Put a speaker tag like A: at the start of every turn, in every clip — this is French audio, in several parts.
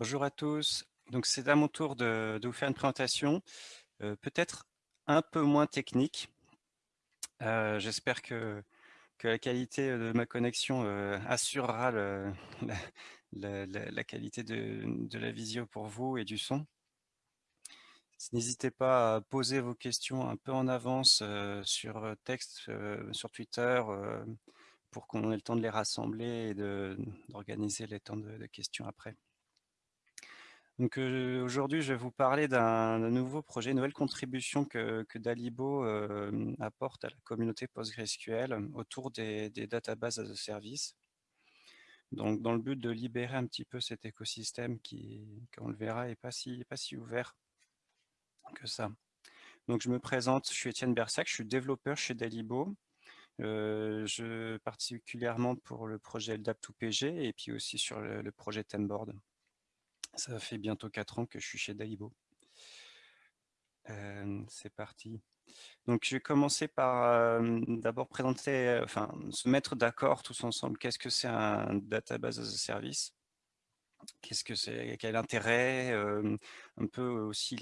A: Bonjour à tous. Donc c'est à mon tour de, vous faire une présentation, euh, peut-être un peu moins technique. Euh, J'espère que, la qualité de ma connexion euh, assurera la, qualité de, la visio pour vous et du son. N'hésitez pas à poser vos questions un peu en avance euh, sur texte, euh, sur Twitter, euh, pour qu'on ait le temps de les rassembler et d'organiser les temps de questions après. Donc aujourd'hui, je vais vous parler d'un nouveau projet, une nouvelle contribution que, Dalibo apporte à la communauté PostgreSQL autour des, databases as a service. Donc dans le but de libérer un petit peu cet écosystème qui, on le verra, n'est pas si, pas si ouvert que ça. Donc je me présente, je suis Étienne Bersac, je suis développeur chez Dalibo. Particulièrement pour le projet LDAP2PG et puis aussi sur le, le projet Temboard. Ça fait bientôt 4 ans que je suis chez Daibo. Euh, c'est parti. Donc, je vais commencer par d'abord présenter, enfin, se mettre d'accord tous ensemble. Qu'est-ce que c'est un database as a service? Qu'est-ce que c'est? Quel intérêt? Un peu aussi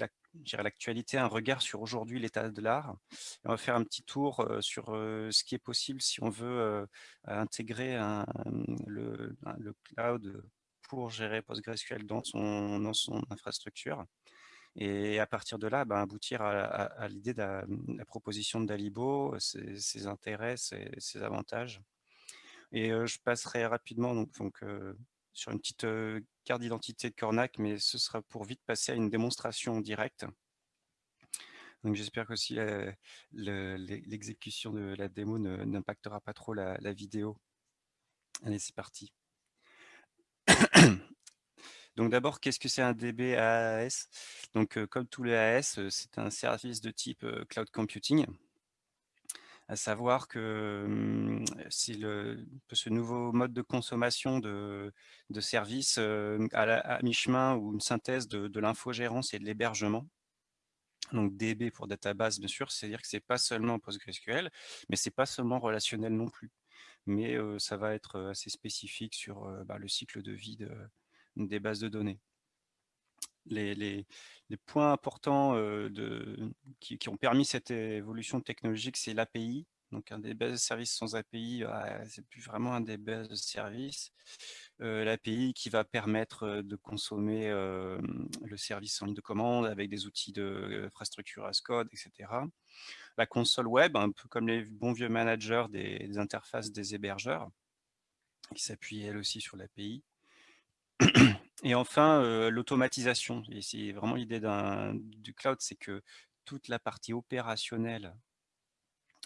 A: l'actualité, un regard sur aujourd'hui l'état de l'art. On va faire un petit tour sur ce qui est possible si on veut intégrer le cloud pour gérer PostgreSQL dans son, dans son infrastructure. Et à partir de là, ben, aboutir à, l'idée de la, proposition de Dalibo, ses, intérêts, ses, avantages. Et euh, je passerai rapidement donc, euh, sur une petite euh, carte d'identité de Cornac, mais ce sera pour vite passer à une démonstration directe. Donc j'espère qu'aussi l'exécution de la démo n'impactera pas trop la vidéo. Allez, c'est parti. Donc d'abord, qu'est-ce que c'est un DB AAS Donc euh, comme tous les AAS, euh, c'est un service de type euh, cloud computing. À savoir que hum, c'est le, ce nouveau mode de consommation de, de services à, mi-chemin ou une synthèse de, de l'infogérance et de l'hébergement. Donc DB pour database, bien sûr, c'est-à-dire que c'est pas seulement PostgreSQL, mais c'est pas seulement relationnel non plus. Mais ça va être assez spécifique sur bah, le cycle de vie de, des bases de données. Les, points importants qui, ont permis cette évolution technologique, c'est l'API. Donc un des bases de services sans API, c'est plus vraiment un des bases de services. Euh, L'API qui va permettre de consommer euh, le service en ligne de commande avec des outils d'infrastructure as code, etc. La console web, un peu comme les bons vieux managers des, interfaces des hébergeurs, qui s'appuie elle aussi sur l'API. Et enfin, euh, l'automatisation. C'est vraiment l'idée du cloud, c'est que toute la partie opérationnelle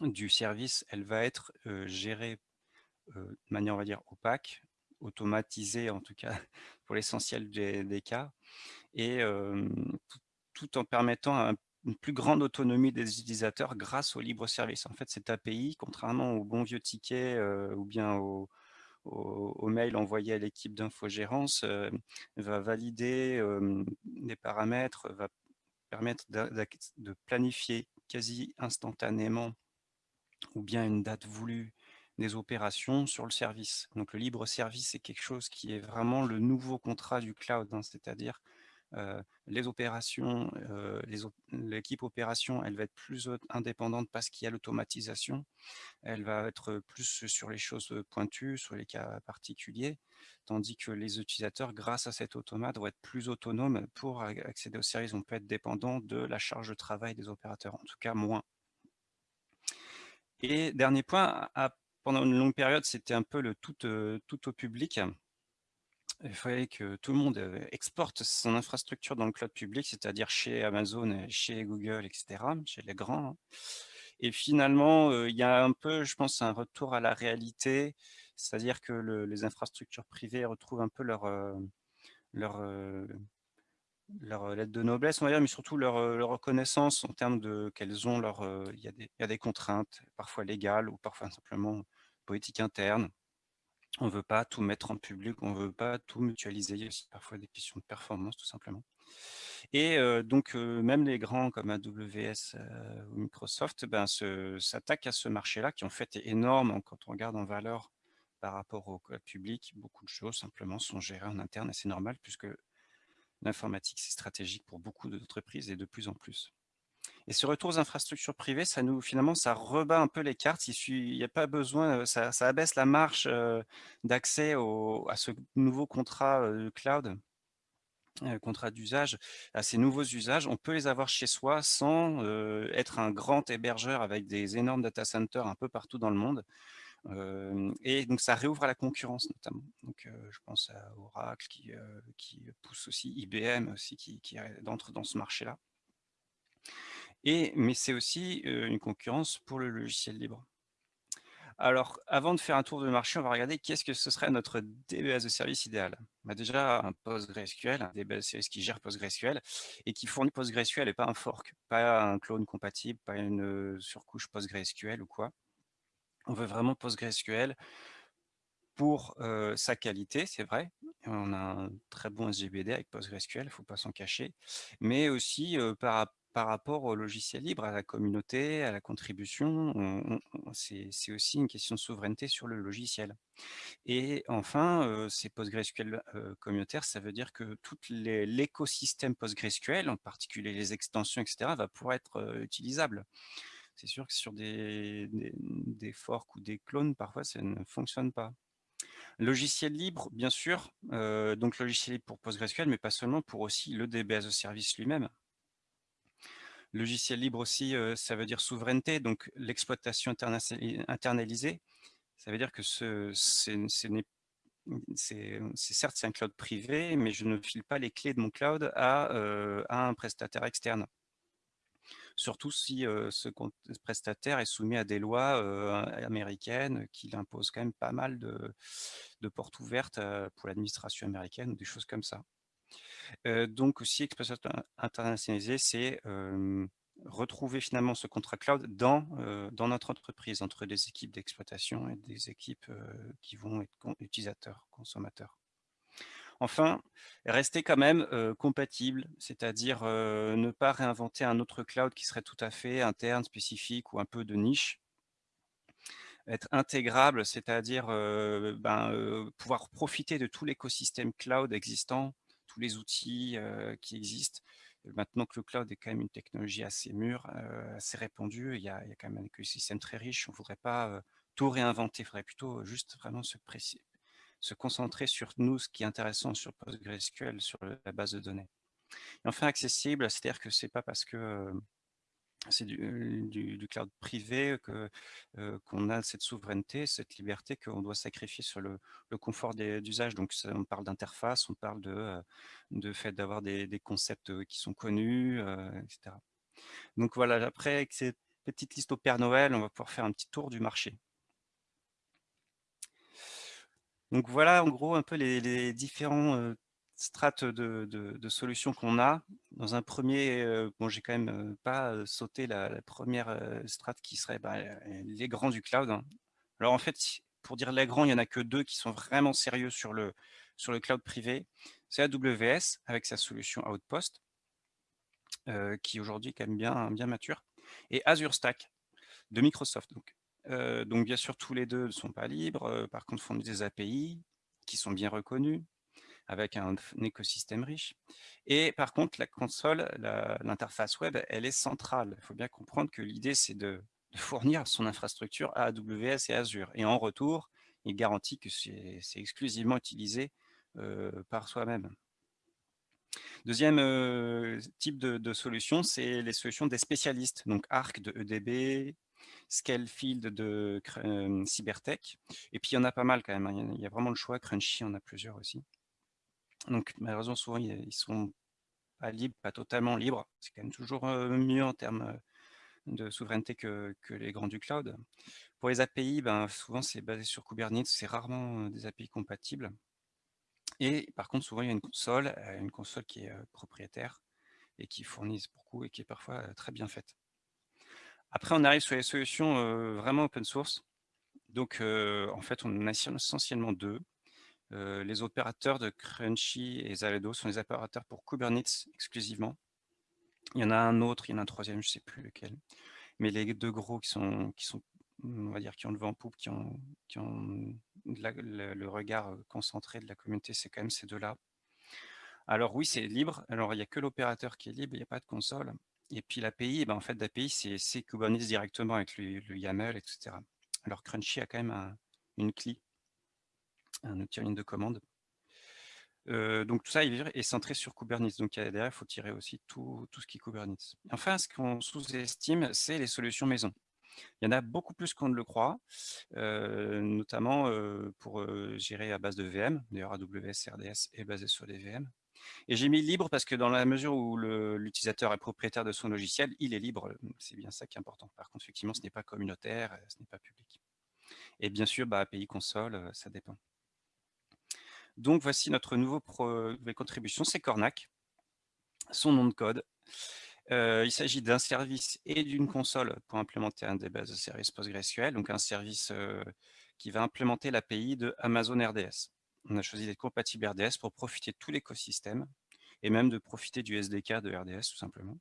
A: du service, elle va être gérée de manière, on va dire, opaque, automatisée en tout cas pour l'essentiel des, cas, et tout, en permettant un, une plus grande autonomie des utilisateurs grâce au libre service. En fait, cette API, contrairement au bon vieux ticket ou bien au, au, au, mail envoyé à l'équipe d'infogérance, va valider euh, des paramètres, va permettre de planifier quasi instantanément ou bien une date voulue des opérations sur le service. Donc le libre service, c'est quelque chose qui est vraiment le nouveau contrat du cloud, hein, c'est-à-dire euh, les opérations, euh, l'équipe opération, elle va être plus indépendante parce qu'il y a l'automatisation. Elle va être plus sur les choses pointues, sur les cas particuliers, tandis que les utilisateurs, grâce à cet automate, vont être plus autonomes pour accéder au service. On peut être dépendant de la charge de travail des opérateurs, en tout cas moins. Et dernier point, pendant une longue période, c'était un peu le tout, euh, au public il fallait que tout le monde euh, exporte son infrastructure dans le cloud public, c'est-à-dire chez Amazon, chez Google, etc., chez les grands. Hein. Et finalement, euh, il y a un peu, je pense, un retour à la réalité, c'est-à-dire que le, les infrastructures privées retrouvent un peu leur, leur, leur lettre de noblesse, on va dire, mais surtout leur, leur reconnaissance en termes de qu'elles ont leur, il y, a des, il y a des contraintes, parfois légales ou parfois simplement politiques internes on ne veut pas tout mettre en public, on ne veut pas tout mutualiser. Il aussi parfois des questions de performance, tout simplement. Et euh, donc, euh, même les grands comme AWS euh, ou Microsoft ben, s'attaquent à ce marché-là, qui en fait est énorme quand on regarde en valeur par rapport au public. Beaucoup de choses, simplement, sont gérées en interne et c'est normal, puisque l'informatique, c'est stratégique pour beaucoup d'entreprises et de plus en plus. Et ce retour aux infrastructures privées, ça nous finalement, ça rebat un peu les cartes. Il n'y a pas besoin, ça, ça abaisse la marche d'accès à ce nouveau contrat cloud contrat d'usage, à ces nouveaux usages, on peut les avoir chez soi sans être un grand hébergeur avec des énormes data centers un peu partout dans le monde. Et donc ça réouvre à la concurrence notamment. Donc je pense à Oracle qui, pousse aussi, IBM aussi qui, entre dans ce marché-là. Mais c'est aussi une concurrence pour le logiciel libre. Alors, avant de faire un tour de marché, on va regarder qu'est-ce que ce serait notre DB as a service idéal. Bah déjà, un PostgreSQL, un DB as a service qui gère PostgreSQL et qui fournit PostgreSQL et pas un fork, pas un clone compatible, pas une surcouche PostgreSQL ou quoi. On veut vraiment PostgreSQL pour sa qualité, c'est vrai. On a un très bon SGBD avec PostgreSQL, il ne faut pas s'en cacher, mais aussi par rapport au logiciel libre, à la communauté, à la contribution, c'est aussi une question de souveraineté sur le logiciel. Et enfin, ces PostgreSQL communautaires, ça veut dire que tout l'écosystème PostgreSQL, en particulier les extensions, etc., va pouvoir être utilisable. C'est sûr que sur des, forks ou des clones, parfois, ça ne fonctionne pas. Logiciel libre, bien sûr, donc logiciel libre pour PostgreSQL, mais pas seulement, pour aussi le DB as a service lui-même. Logiciel libre aussi, ça veut dire souveraineté, donc l'exploitation internalisée. Ça veut dire que certes c'est un cloud privé, mais je ne file pas les clés de mon cloud à, un prestataire externe. Surtout si ce prestataire est soumis à des lois américaines qui imposent quand même pas mal de, portes ouvertes pour l'administration américaine ou des choses comme ça donc aussi, exploitation internationalisée, c'est retrouver finalement ce contrat cloud dans, dans notre entreprise, entre des équipes d'exploitation et des équipes qui vont être utilisateurs, consommateurs. Enfin, rester quand même compatible, c'est-à-dire ne pas réinventer un autre cloud qui serait tout à fait interne, spécifique ou un peu de niche. Être intégrable, c'est-à-dire ben, pouvoir profiter de tout l'écosystème cloud existant tous les outils qui existent. Maintenant que le cloud est quand même une technologie assez mûre, assez répandue, il y, a, il y a quand même un écosystème très riche. On ne voudrait pas tout réinventer, il faudrait plutôt juste vraiment se, se concentrer sur nous, ce qui est intéressant sur PostgreSQL, sur la base de données. Et enfin, accessible, c'est-à-dire que c'est pas parce que c'est du, cloud privé que qu'on a cette souveraineté, cette liberté qu'on doit sacrifier sur le, confort d'usage. Donc, on parle d'interface, on parle de, de fait d'avoir des, concepts qui sont connus, etc. Donc voilà, après, avec cette petite liste au Père Noël, on va pouvoir faire un petit tour du marché. Donc voilà, en gros, un peu les, les différents strates de, solutions qu'on a. Dans un premier, bon, j'ai quand même pas sauté la, première strate qui serait bah, les grands du cloud. Hein. Alors en fait, pour dire les grands, il n'y en a que deux qui sont vraiment sérieux sur le, cloud privé. C'est AWS avec sa solution Outpost, qui aujourd'hui est quand même bien, bien mature, et Azure Stack de Microsoft. Donc bien sûr, tous les deux ne sont pas libres, par contre font des API qui sont bien reconnus, avec un, écosystème riche. Et par contre, la console, l'interface web, elle est centrale. Il faut bien comprendre que l'idée, c'est de, fournir son infrastructure à AWS et Azure. Et en retour, il garantit que c'est exclusivement utilisé par soi-même. Deuxième type de, solution, c'est les solutions des spécialistes. Donc Arc de EDB, Scalefield de euh, Cybertech. Et puis il y en a pas mal quand même. Hein. Il y a vraiment le choix. Crunchy, en a plusieurs aussi. Donc malheureusement, souvent, ils sont pas libres, pas totalement libres. C'est quand même toujours mieux en termes de souveraineté que, les grands du cloud. Pour les API, ben, souvent c'est basé sur Kubernetes, c'est rarement des API compatibles. Et par contre, souvent il y a une console, une console qui est propriétaire et qui fournit beaucoup et qui est parfois très bien faite. Après, on arrive sur les solutions vraiment open source. Donc, en fait, on en essentiellement deux. Les opérateurs de Crunchy et Zaledo sont les opérateurs pour Kubernetes exclusivement. Il y en a un autre, il y en a un troisième, je ne sais plus lequel. Mais les deux gros qui sont, on va dire, qui ont le vent en poupe, qui ont, qui ont le, regard concentré de la communauté, c'est quand même ces deux-là. Alors oui, c'est libre. Alors il n'y a que l'opérateur qui est libre, il n'y a pas de console. Et puis l'API, eh ben, en fait, l'API, c'est Kubernetes directement avec le, YAML, etc. Alors Crunchy a quand même une CLI, un outil ligne de commande. Euh, donc tout ça est centré sur Kubernetes. Donc derrière, il faut tirer aussi tout, tout ce qui est Kubernetes. Enfin, ce qu'on sous-estime, c'est les solutions maison. Il y en a beaucoup plus qu'on ne le croit, euh, notamment euh, pour gérer à base de VM. D'ailleurs, AWS RDS est basé sur des VM. Et j'ai mis libre parce que dans la mesure où l'utilisateur est propriétaire de son logiciel, il est libre. C'est bien ça qui est important. Par contre, effectivement, ce n'est pas communautaire, ce n'est pas public. Et bien sûr, bah, API console, ça dépend. Donc, voici notre nouveau nouvelle contribution, c'est Cornac. Son nom de code. Euh, il s'agit d'un service et d'une console pour implémenter un des bases de services PostgreSQL, donc un service euh, qui va implémenter l'API de Amazon RDS. On a choisi d'être compatible RDS pour profiter de tout l'écosystème et même de profiter du SDK de RDS tout simplement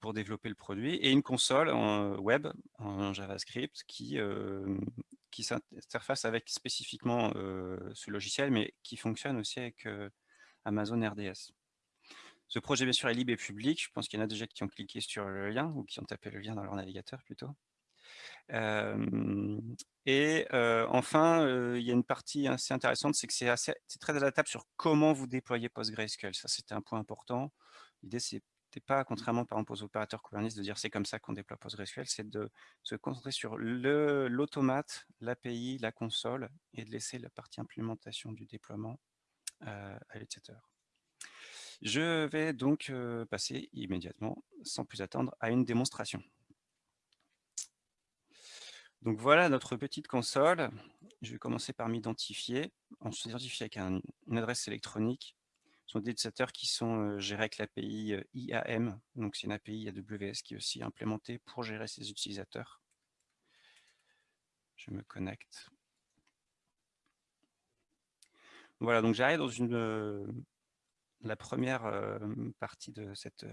A: pour développer le produit et une console en web en JavaScript qui, euh, qui s'interface avec spécifiquement ce logiciel mais qui fonctionne aussi avec Amazon RDS. Ce projet, bien sûr, est libre et public. Je pense qu'il y en a déjà qui ont cliqué sur le lien ou qui ont tapé le lien dans leur navigateur plutôt. Et enfin, il y a une partie assez intéressante, c'est que c'est très adaptable sur comment vous déployez PostgreSQL. Ça, c'était un point important. L'idée, c'est pas, contrairement par exemple aux opérateurs Kubernetes, de dire c'est comme ça qu'on déploie PostgreSQL, c'est de se concentrer sur l'automate, l'API, la console, et de laisser la partie implémentation du déploiement à l'utilisateur. Je vais donc passer immédiatement, sans plus attendre, à une démonstration. Donc voilà notre petite console. Je vais commencer par m'identifier. On se identifie avec une adresse électronique. Ce sont des utilisateurs qui sont gérés avec l'API IAM. Donc c'est une API AWS qui est aussi implémentée pour gérer ces utilisateurs. Je me connecte. Voilà, donc j'arrive dans une la première partie de cette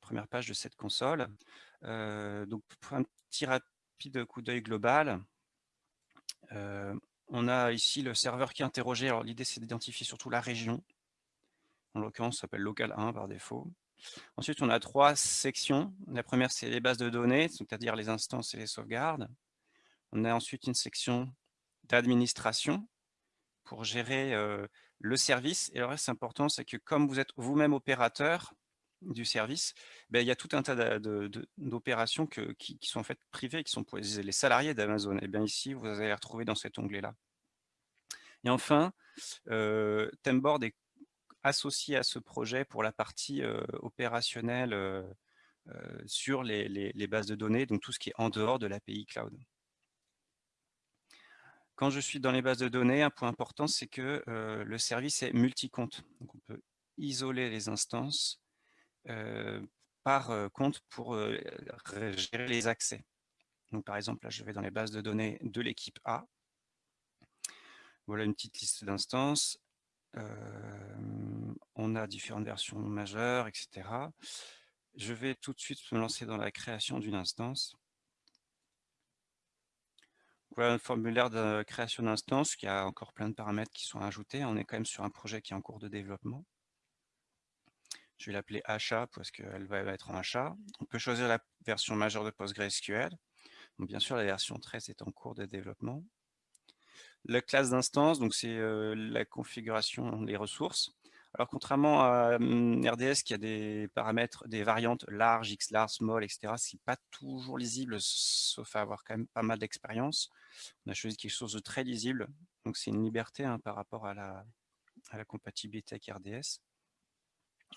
A: première page de cette console. pour un petit rapide coup d'œil global, on a ici le serveur qui est interrogé. Alors, l'idée, c'est d'identifier surtout la région. En l'occurrence, ça s'appelle local 1 par défaut. Ensuite, on a trois sections. La première, c'est les bases de données, c'est-à-dire les instances et les sauvegardes. On a ensuite une section d'administration pour gérer le service. Et le reste important, c'est que comme vous êtes vous-même opérateur du service, ben, il y a tout un tas d'opérations qui, qui, sont en fait privées, qui sont pour les salariés d'Amazon. Et bien ici, vous allez les retrouver dans cet onglet-là. Et enfin, euh, est associé à ce projet pour la partie opérationnelle sur les, les, bases de données, donc tout ce qui est en dehors de l'API cloud. Quand je suis dans les bases de données, un point important, c'est que le service est multi-compte. On peut isoler les instances par compte pour gérer les accès. Par exemple, là, je vais dans les bases de données de l'équipe A. Voilà une petite liste d'instances. on a différentes versions majeures, etc. Je vais tout de suite me lancer dans la création d'une instance. Voilà un formulaire de création d'instance qui a encore plein de paramètres qui sont ajoutés. On est quand même sur un projet qui est en cours de développement. Je vais l'appeler achat parce qu'elle va être en achat. On peut choisir la version majeure de PostgreSQL. bien sûr, la version 13 est en cours de développement. La classe d'instance, donc c'est euh, la configuration des ressources. Alors, contrairement à hum, RDS qui a des paramètres, des variantes large, X large, small, etc., ce n'est pas toujours lisible, sauf à avoir quand même pas mal d'expérience. On a choisi quelque chose de très lisible, donc c'est une liberté hein, par rapport à la, compatibilité avec RDS.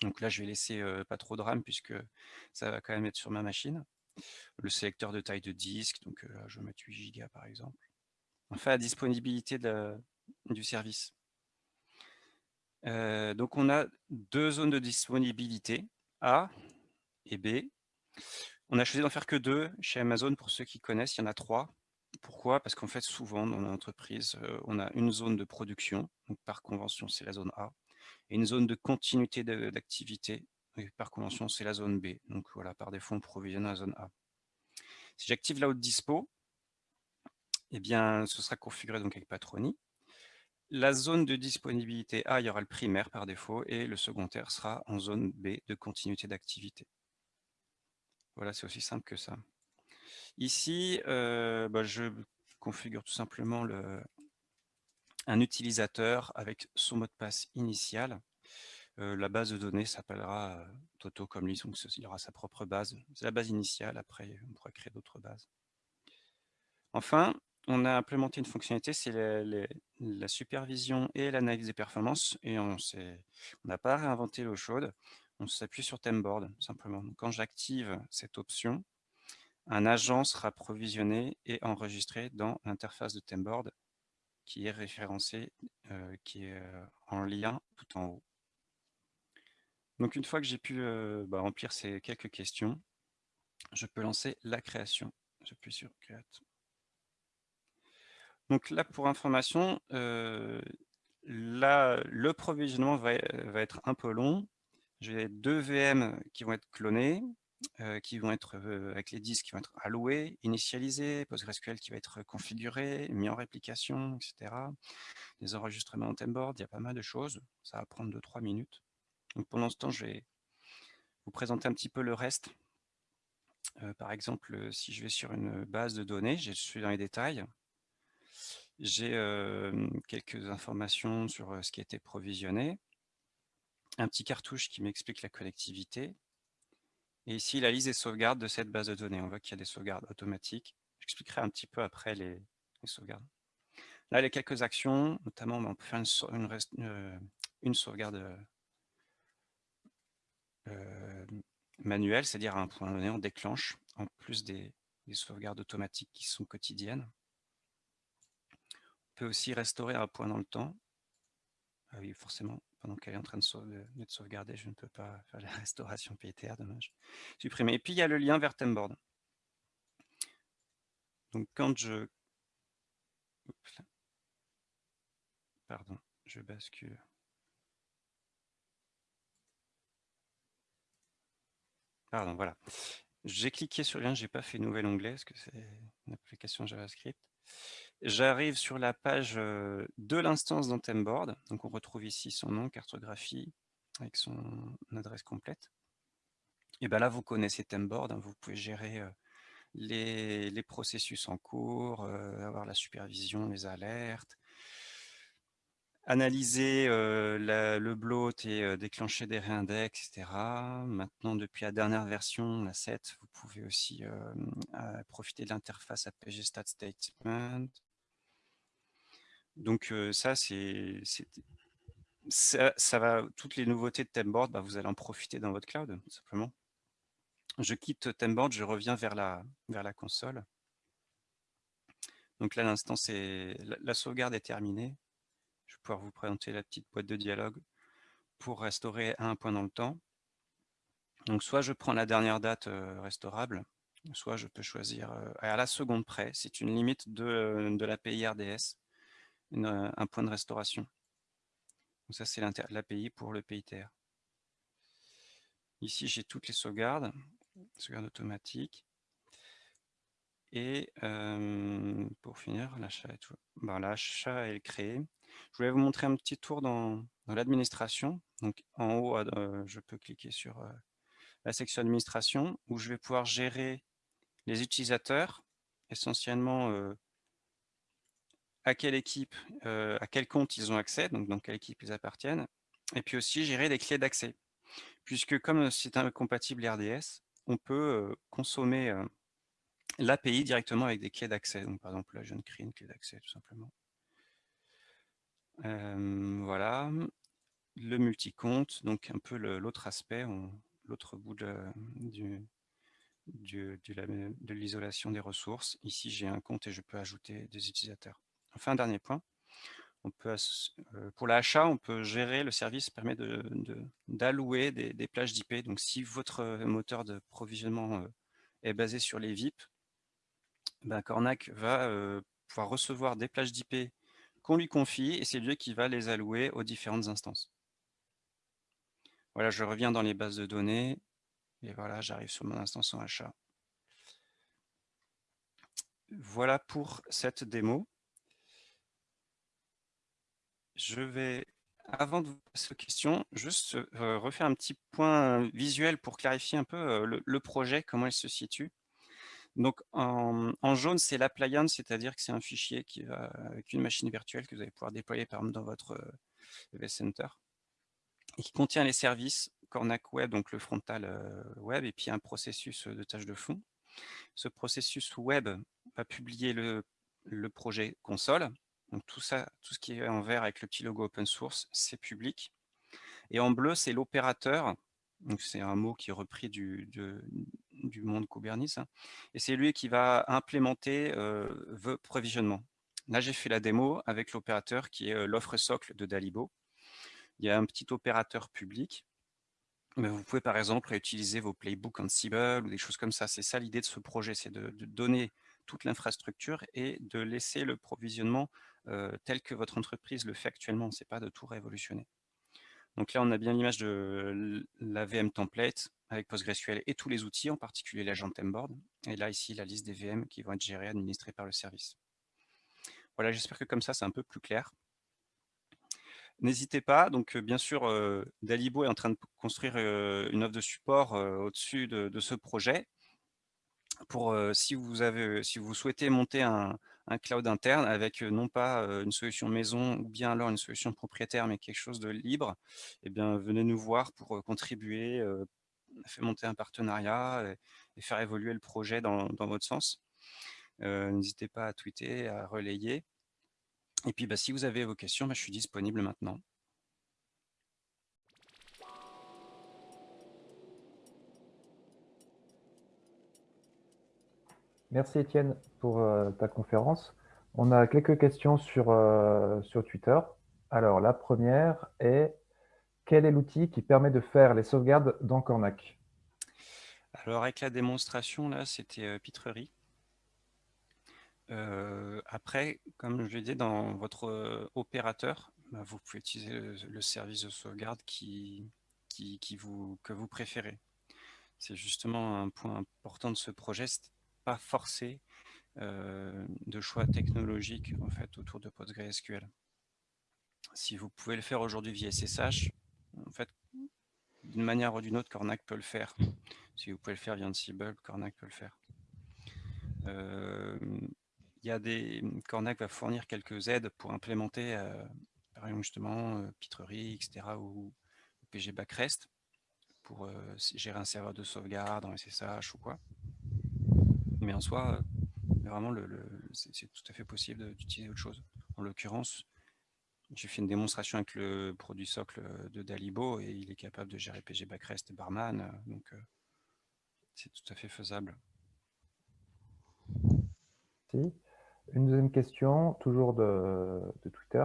A: Donc là, je vais laisser pas trop de RAM puisque ça va quand même être sur ma machine. Le sélecteur de taille de disque, donc euh, je vais mettre 8 Go par exemple. Enfin, la disponibilité du service. Donc, on a deux zones de disponibilité, A et B. On a choisi d'en faire que deux chez Amazon. Pour ceux qui connaissent, il y en a trois. Pourquoi? Parce qu'en fait, souvent, dans l'entreprise, on a une zone de production. Donc, par convention, c'est la zone A. Et une zone de continuité d'activité. Par convention, c'est la zone B. Donc, voilà, par défaut, on provisionne la zone A. Si j'active la haute dispo, eh bien, ce sera configuré donc avec Patroni. la zone de disponibilité A, il y aura le primaire par défaut et le secondaire sera en zone B de continuité d'activité. Voilà, c'est aussi simple que ça. Ici, euh, bah, je configure tout simplement le, un utilisateur avec son mot de passe initial. Euh, la base de données s'appellera euh, Toto comme lui, donc il aura sa propre base. C'est la base initiale, après on pourra créer d'autres bases. Enfin, on a implémenté une fonctionnalité, c'est la supervision et l'analyse des performances, et on n'a pas réinventé l'eau chaude, on s'appuie sur Temboard, simplement. quand j'active cette option, un agent sera provisionné et enregistré dans l'interface de Temboard qui est référencé, euh, qui est euh, en lien tout en haut. Donc une fois que j'ai pu euh, bah, remplir ces quelques questions, je peux lancer la création. J'appuie sur Create. Donc là, pour information, là, le provisionnement va, va, être un peu long. J'ai deux VM qui vont être clonés, euh, qui vont être avec les disques qui vont être alloués, initialisés, PostgreSQL qui va être configuré, mis en réplication, etc. Des enregistrements en Temboard, il y a pas mal de choses. Ça va prendre 2-3 minutes. Pendant ce temps, je vais vous présenter un petit peu le reste. Euh, par exemple, si je vais sur une base de données, je suis dans les détails. J'ai euh, quelques informations sur euh, ce qui a été provisionné. Un petit cartouche qui m'explique la connectivité. Et ici, la liste des sauvegardes de cette base de données. On voit qu'il y a des sauvegardes automatiques. J'expliquerai un petit peu après les, sauvegardes. Là, les quelques actions, notamment, on peut faire une, une sauvegarde euh, manuel, c'est-à-dire à un point donné, on déclenche, en plus des, sauvegardes automatiques qui sont quotidiennes. On peut aussi restaurer un point dans le temps. Ah oui, forcément, pendant qu'elle est en train d'être sauvegardée, je ne peux pas faire la restauration PTR, dommage. Supprimer. Et puis, il y a le lien vers Temboard. Donc, quand je... Pardon, je bascule. Pardon, voilà. J'ai cliqué sur le lien, j'ai pas fait nouvel onglet parce que c'est une application JavaScript. J'arrive sur la page de l'instance dans Temboard. Donc on retrouve ici son nom, cartographie, avec son adresse complète. Et bien là, vous connaissez Temboard, hein, vous pouvez gérer les, processus en cours, avoir la supervision, les alertes, analyser le bloat et déclencher des réindex, etc. Maintenant, depuis la dernière version, la 7, vous pouvez aussi profiter de l'interface APG Stat Statement. Donc ça, c'est ça, va, toutes les nouveautés de Temboard, bah, vous allez en profiter dans votre cloud, simplement. Je quitte Temboard, je reviens vers la, vers la console. Donc là, l'instant, la sauvegarde est terminée je vais pouvoir vous présenter la petite boîte de dialogue pour restaurer un point dans le temps. Donc soit je prends la dernière date euh, restaurable, soit je peux choisir euh, à la seconde près, c'est une limite de, de l'API RDS, euh, un point de restauration. Donc ça c'est l'API pour le PITR. Ici j'ai toutes les sauvegardes, sauvegardes automatiques. Et pour finir, l'achat est, ben, l'achat est créé. Je voulais vous montrer un petit tour dans, l'administration. Donc en haut, euh, je peux cliquer sur euh, la section administration où je vais pouvoir gérer les utilisateurs, essentiellement euh, à quelle équipe, à quel compte ils ont accès, donc dans quelle équipe ils appartiennent, et puis aussi gérer les clés d'accès. Puisque comme c'est incompatible RDS, on peut consommer l'API directement avec des clés d'accès. Donc par exemple, là, je viens de créer une clé d'accès tout simplement voilà, le multi-compte, donc un peu l'autre aspect, l'autre bout de, de l'isolation des ressources. Ici, j'ai un compte et je peux ajouter des utilisateurs. Enfin, dernier point, on peut, euh, pour l'achat, on peut gérer, le service permet d'allouer de, des, plages d'IP. Donc, si votre moteur de provisionnement euh, est basé sur les VIP, ben, Cornac va pouvoir recevoir des plages d'IP qu'on lui confie et c'est lui qui va les allouer aux différentes instances. Voilà, je reviens dans les bases de données et voilà, j'arrive sur mon instance en achat. Voilà pour cette démo. je vais, avant de vous passer aux questions, juste refaire un petit point visuel pour clarifier un peu le, projet, comment il se situe. Donc en, jaune, c'est l'appliance, c'est-à-dire que c'est un fichier avec une machine virtuelle que vous allez pouvoir déployer par exemple dans votre EV Center et qui contient les services Cornac Web, donc le frontal web, et puis un processus de tâches de fond. Ce processus web va publier le, le projet console, donc tout ça, tout ce qui est en vert avec le petit logo open source, c'est public. Et en bleu, c'est l'opérateur. C'est un mot qui est repris du, du monde Kubernetes. Hein. Et c'est lui qui va implémenter euh, the provisionnement. Là, j'ai fait la démo avec l'opérateur qui est euh, l'offre socle de Dalibo. Il y a un petit opérateur public. Mais vous pouvez par exemple utiliser vos playbooks Ansible ou des choses comme ça. C'est ça l'idée de ce projet, c'est de, de, donner toute l'infrastructure et de laisser le provisionnement euh, tel que votre entreprise le fait actuellement. Ce n'est pas de tout révolutionner. Donc là, on a bien l'image de la VM template avec PostgreSQL et tous les outils, en particulier l'agent Temboard. Et là, ici, la liste des VM qui vont être gérées, administrées par le service. Voilà, j'espère que comme ça, c'est un peu plus clair. N'hésitez pas, donc bien sûr, euh, Dalibo est en train de construire euh, une offre de support au-dessus de, ce projet. Pour si vous avez, si vous souhaitez monter un, un cloud interne avec non pas une solution maison ou bien alors une solution propriétaire, mais quelque chose de libre, eh bien, venez nous voir pour contribuer, faire monter un partenariat et, faire évoluer le projet dans, votre sens. N'hésitez pas à tweeter, à relayer. Et puis, bah, si vous avez vos questions, bah, je suis disponible maintenant.
B: Merci Étienne pour euh, ta conférence. On a quelques questions sur, euh, sur Twitter. Alors, la première est quel est l'outil qui permet de faire les sauvegardes dans Cornac?
A: Alors, avec la démonstration, là, c'était euh, Pitrerie. après, comme je l'ai dit, dans votre opérateur, bah, vous pouvez utiliser le, service de sauvegarde que vous préférez. C'est justement un point important de ce projet, pas forcé euh, de choix technologiques autour de PostgreSQL. Si vous pouvez le faire aujourd'hui via SSH, en fait, d'une manière ou d'une autre, Cornac peut le faire. Si vous pouvez le faire via Ansible, Cornac peut le faire. Euh, y a des Cornac va fournir quelques aides pour implémenter, euh, par exemple justement euh, Pitrerie, etc. ou PG Backrest pour gérer un serveur de sauvegarde en SSH ou quoi. Mais en soi, vraiment, c'est tout à fait possible d'utiliser autre chose. En l'occurrence, j'ai fait une démonstration avec le produit socle de Dalibo et il est capable de gérer PG Backrest et Barman, euh, donc euh, c'est tout à fait faisable.
B: Une deuxième question, toujours de, Twitter,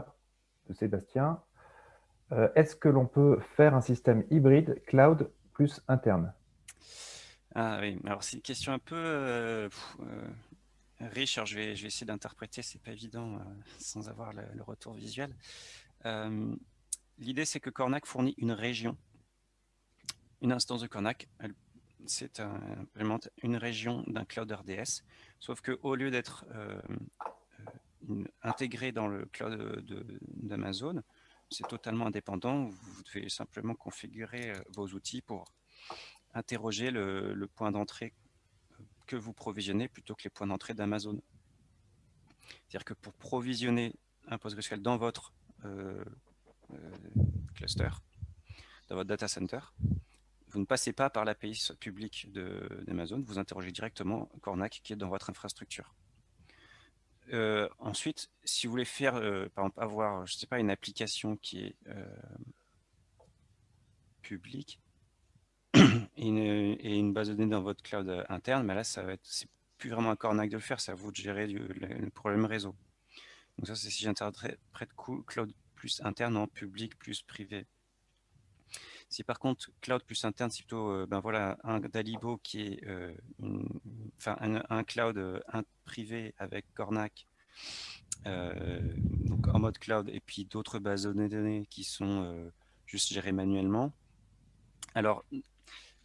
B: de Sébastien. Est-ce que l'on peut faire un système hybride cloud plus interne?
A: Ah oui, alors c'est une question un peu euh, euh, riche, alors je vais, essayer d'interpréter, c'est pas évident euh, sans avoir le, retour visuel. L'idée c'est que Cornac fournit une région, une instance de Cornac, c'est un, une région d'un cloud RDS, sauf qu'au lieu d'être intégré dans le cloud d'Amazon, c'est totalement indépendant, vous devez simplement configurer vos outils pour interroger le, point d'entrée que vous provisionnez plutôt que les points d'entrée d'Amazon. C'est-à-dire que pour provisionner un PostgreSQL dans votre euh, euh, cluster, dans votre data center, vous ne passez pas par l'API publique d'Amazon, vous interrogez directement Cornac qui est dans votre infrastructure. Euh, ensuite, si vous voulez faire, par exemple, avoir, je sais pas, une application qui est publique, et une, base de données dans votre cloud euh, interne, mais là, ça va être, c'est plus vraiment un cornac de le faire, c'est à vous de gérer le, problème réseau. Donc ça, c'est si j'interprète cloud plus interne en public plus privé. Si par contre, cloud plus interne, c'est plutôt euh, ben voilà, un Dalibo qui est euh, un, cloud privé avec Cornac, donc en mode cloud, et puis d'autres bases de données qui sont juste gérées manuellement. Alors,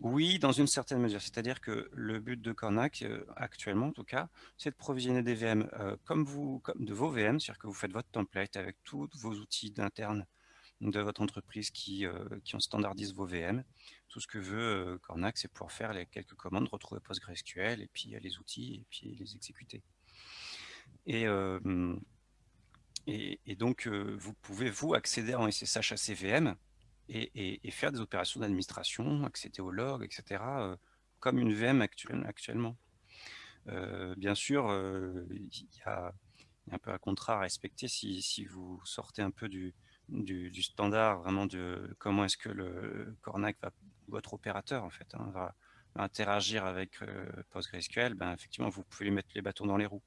A: Oui, dans une certaine mesure. C'est-à-dire que le but de Cornac, euh, actuellement en tout cas, c'est de provisionner des VM euh, comme vous, comme de vos VM, c'est-à-dire que vous faites votre template avec tous vos outils d'interne de votre entreprise qui, euh, qui en standardisent vos VM. Tout ce que veut Cornac, c'est pouvoir faire les quelques commandes, retrouver PostgreSQL, et puis les outils, et puis les exécuter. Et, et, et donc, vous pouvez, vous, accéder en SSH à ces VM, et, faire des opérations d'administration, accéder au log, etc., euh, comme une VM actuellement. Euh, bien sûr, euh, il y, a un peu un contrat à respecter si, vous sortez un peu du, standard, vraiment de comment est-ce que le Cornac, va, votre opérateur en fait, hein, va, interagir avec PostgreSQL, ben, effectivement, vous pouvez lui mettre les bâtons dans les roues.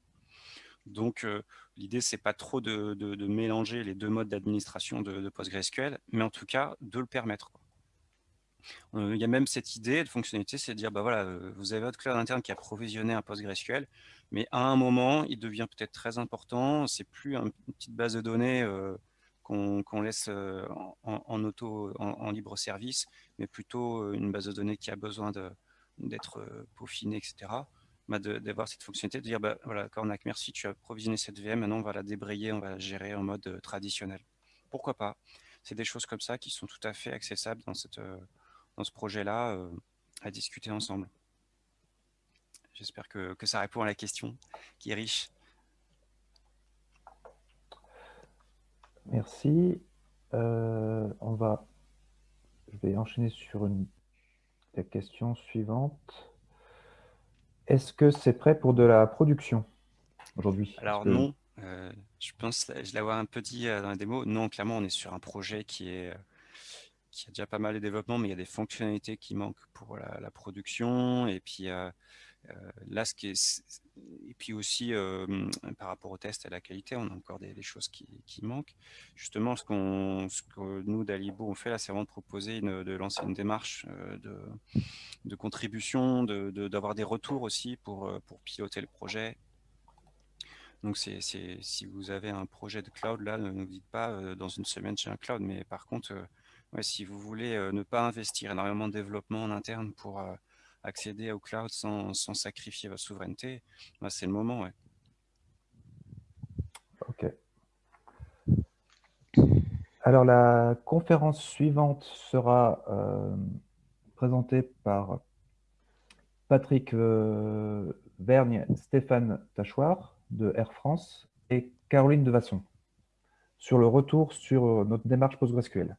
A: Donc, euh, l'idée, c'est pas trop de, mélanger les deux modes d'administration de, PostgreSQL, mais en tout cas, de le permettre. Euh, il y a même cette idée de fonctionnalité, c'est de dire, bah voilà, euh, vous avez votre cloud interne qui a provisionné un PostgreSQL, mais à un moment, il devient peut-être très important. C'est plus une petite base de données qu'on laisse en, libre service, mais plutôt une base de données qui a besoin d'être peaufinée, etc d'avoir cette fonctionnalité, de dire, bah, voilà, Cornac, merci, tu as provisionné cette VM, maintenant on va la débrayer, on va la gérer en mode euh, traditionnel. Pourquoi pas? C'est des choses comme ça qui sont tout à fait accessibles dans, cette, euh, dans ce projet-là euh, à discuter ensemble. J'espère que, que, ça répond à la question qui est riche.
B: Merci. on va, je vais enchaîner sur la question suivante. Est-ce que c'est prêt pour de la production aujourd'hui?
A: Alors non, euh, je pense, je l'avoir un peu dit euh, dans la démo, non, clairement, on est sur un projet qui est euh, qui a déjà pas mal de développement, mais il y a des fonctionnalités qui manquent pour la, production. Et puis là, ce qui est, et puis aussi par rapport au test et à la qualité, on a encore des, choses qui, manquent. Justement, ce, que nous d'Alibo on fait là, c'est vraiment de proposer de lancer une démarche de de contribution, d'avoir de, des retours aussi pour, pour piloter le projet. Donc, c'est si vous avez un projet de cloud, là, ne nous dites pas dans une semaine j'ai un cloud, mais par contre, si vous voulez ne pas investir énormément de développement en interne pour accéder au cloud sans, sacrifier votre souveraineté, bah, c'est le moment.
B: Ok. Alors, la conférence suivante sera présenté par Patrick euh, Vergne, Stéphane Tachoir de Air France et Caroline Devasson sur le retour sur notre démarche PostgreSQL.